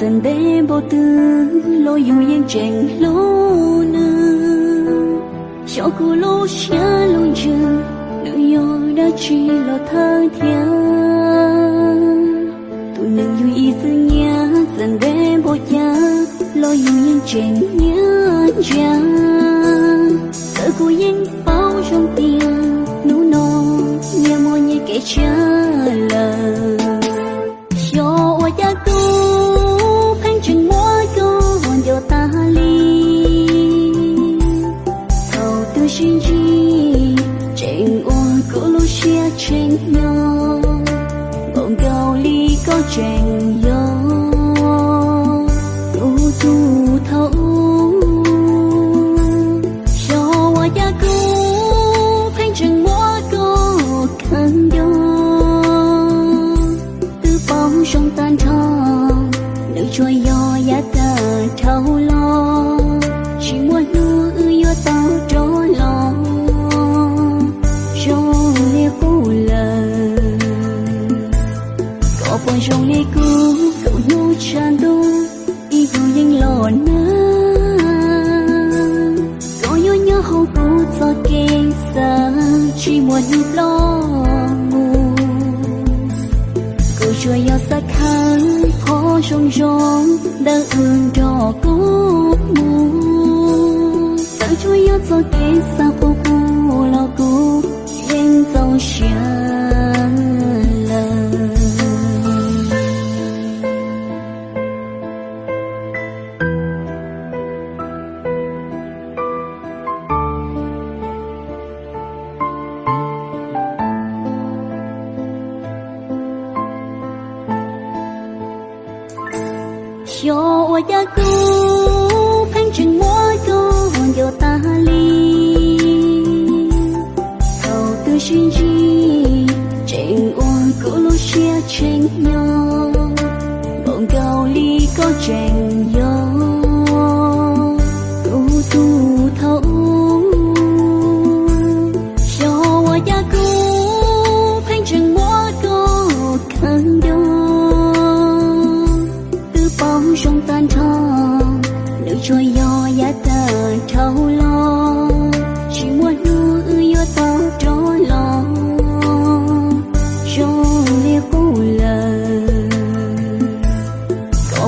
dần de bo tu lo yêu yên chèn lo na xiao cô lo xia long chừng nữ yêu đã chi lo thơ thiên tu nâng yêu ý zi nhá, dần de bo ya lo yêu yên chèn nhá. Cha sợ cô yên bao trong tia nụ no nhà mo như kẻ cha. Chạy ôn cô lu nhau. Bọn cao ly có tranh nhau, tu tu thấu. Cho cha cô phanh chừng mua cô khăn yo tư bóng trong tan thong nữ trôi do giá ta thâu lo có bọn trong lia cô cậu nu chan đu y cô yên lo có yo nhớ cho kê sa chỉ muốn lo mù cô chúa yêu sắc khăn khó đã cho mù cho cho ôi gia cũ phanh chừng mỗi ta ly. Thầu tư xin chi, trình ôn cũ lúc chia tranh nhau. Bọn cao ly có trẻ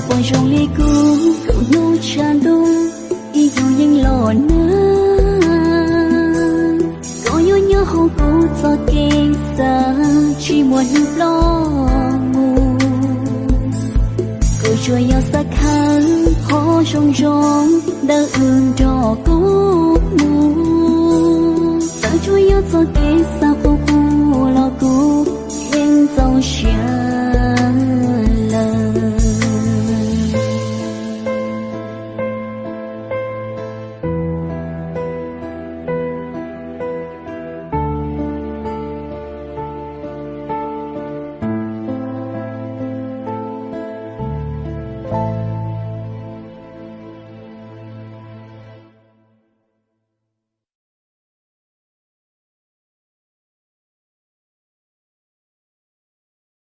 bọn trong lia cung cậu nô tràn đông y dù yên lò nơ có nhớ nhớ hậu cô cho kênh xa, chỉ muốn lo ngủ Cậu chúa yêu xa khăn khó trong trong đã ương cho cô ngủ ta chúa yêu cho kênh xa cô cô